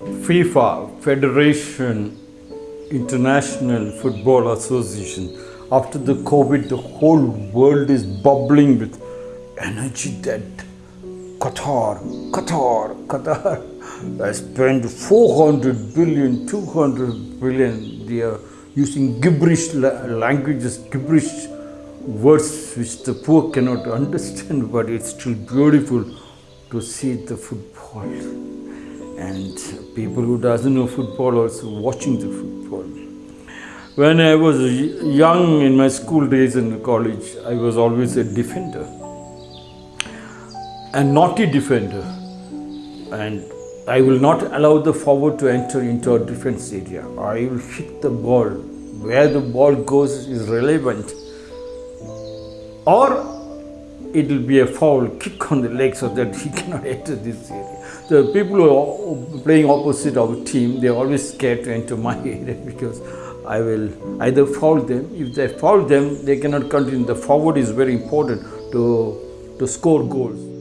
FIFA, Federation International Football Association, after the COVID, the whole world is bubbling with energy that Qatar, Qatar, Qatar has spent 400 billion, 200 billion. They are using gibberish languages, gibberish words which the poor cannot understand, but it's still beautiful to see the football and people who doesn't know football also watching the football. When I was young in my school days in college, I was always a defender, a naughty defender, and I will not allow the forward to enter into our defense area. I will hit the ball. Where the ball goes is relevant, or it will be a foul kick on the leg so that he cannot enter this area. The people who are playing opposite our team, they are always scared to enter my area because I will either foul them. If they foul them, they cannot continue. The forward is very important to, to score goals.